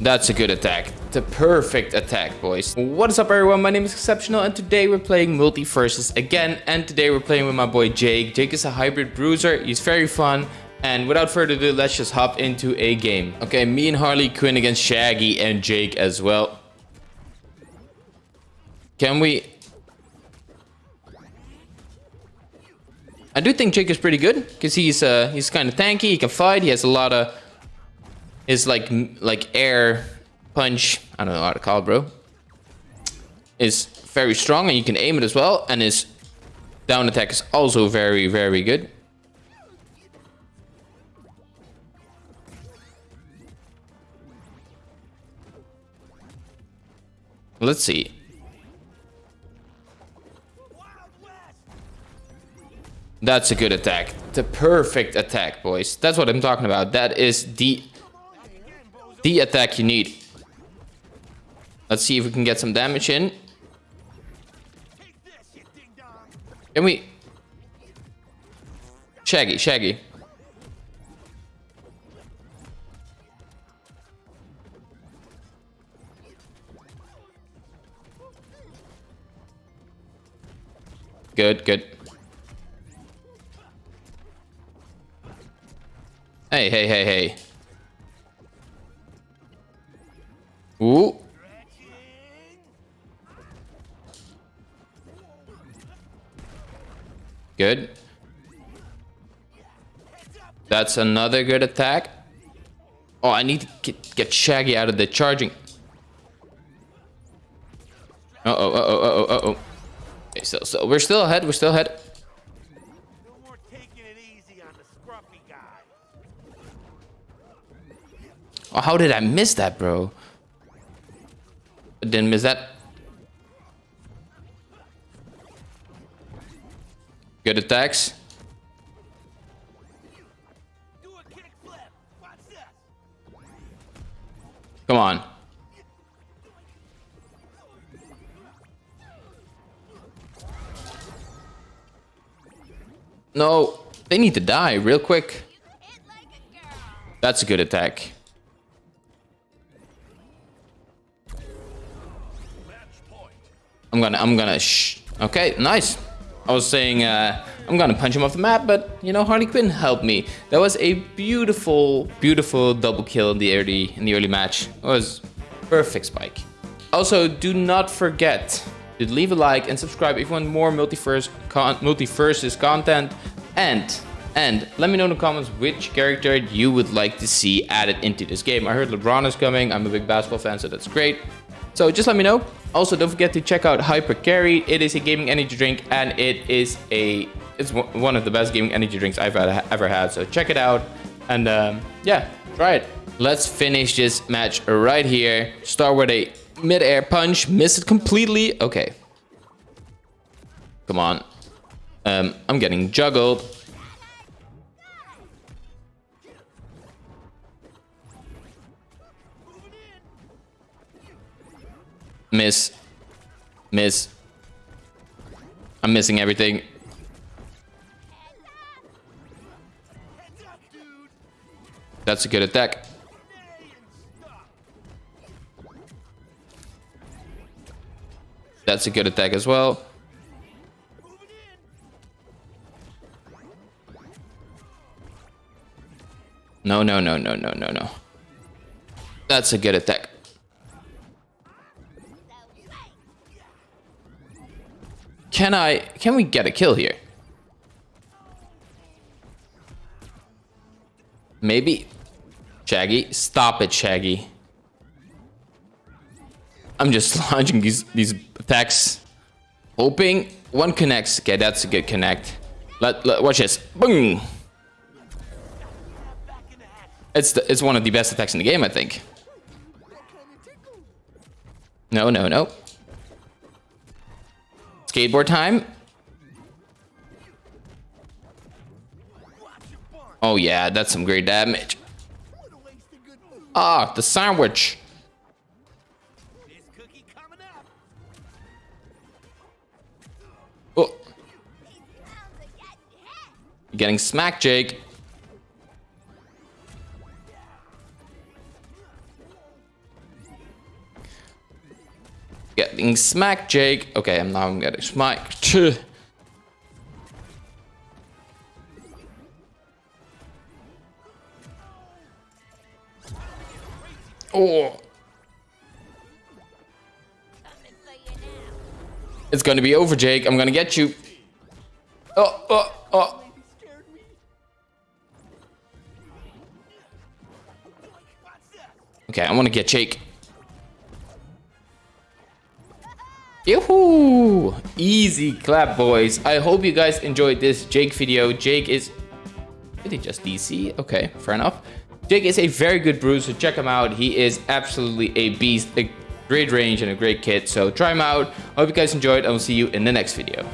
That's a good attack. The perfect attack, boys. What is up, everyone? My name is Exceptional, and today we're playing MultiVersus again. And today we're playing with my boy Jake. Jake is a hybrid bruiser. He's very fun. And without further ado, let's just hop into a game. Okay, me and Harley Quinn against Shaggy and Jake as well. Can we... I do think Jake is pretty good because he's uh, he's kind of tanky. He can fight. He has a lot of his like like air punch. I don't know how to call it, bro. Is very strong and you can aim it as well. And his down attack is also very very good. Let's see. That's a good attack. The perfect attack, boys. That's what I'm talking about. That is the the attack you need. Let's see if we can get some damage in. Can we... Shaggy, Shaggy. Good, good. Hey, hey, hey, hey. Ooh. Good. That's another good attack. Oh, I need to get, get Shaggy out of the charging. Uh-oh, uh-oh, uh-oh, uh-oh. Okay, so, so we're still ahead, we're still ahead. Oh, how did I miss that, bro? Didn't miss that. Good attacks. Come on. No, they need to die real quick. That's a good attack. I'm gonna, I'm gonna, shh. Okay, nice. I was saying, uh, I'm gonna punch him off the map, but, you know, Harley Quinn helped me. That was a beautiful, beautiful double kill in the early, in the early match. It was perfect spike. Also, do not forget to leave a like and subscribe if you want more multiverse con MultiVersus content. And, and let me know in the comments which character you would like to see added into this game. I heard LeBron is coming. I'm a big basketball fan, so that's great. So just let me know. Also, don't forget to check out Hyper Carry. It is a gaming energy drink and it is a it's one of the best gaming energy drinks I've ever had. So check it out and um, yeah, try it. Let's finish this match right here. Start with a mid-air punch. Miss it completely. Okay. Come on. Um, I'm getting juggled. Miss. Miss. I'm missing everything. That's a good attack. That's a good attack as well. No, no, no, no, no, no, no. That's a good attack. Can I... Can we get a kill here? Maybe. Shaggy. Stop it, Shaggy. I'm just launching these, these attacks. Hoping one connects. Okay, that's a good connect. Let, let watch this. Boom. It's the, it's one of the best attacks in the game, I think. No, no, no. Skateboard time. Oh yeah, that's some great damage. Ah, the sandwich. Oh. You're getting smacked, Jake. Getting smacked, Jake. Okay, I'm now I'm getting smacked. Oh. It's gonna be over, Jake. I'm gonna get you. Oh, oh, oh. Okay, I wanna get Jake. Yoo-hoo! Easy clap, boys. I hope you guys enjoyed this Jake video. Jake is... Did he just DC? Okay, fair enough. Jake is a very good brew, so check him out. He is absolutely a beast, a great range and a great kit. So try him out. I hope you guys enjoyed. I will see you in the next video.